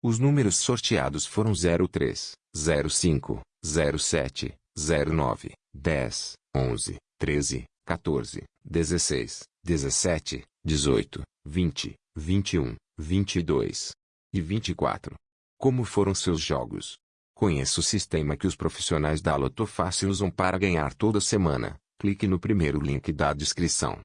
Os números sorteados foram 03, 05, 07, 09, 10, 11, 13, 14, 16, 17, 18, 20, 21, 22 e 24. Como foram seus jogos? Conheça o sistema que os profissionais da Lotofácil usam para ganhar toda semana. Clique no primeiro link da descrição.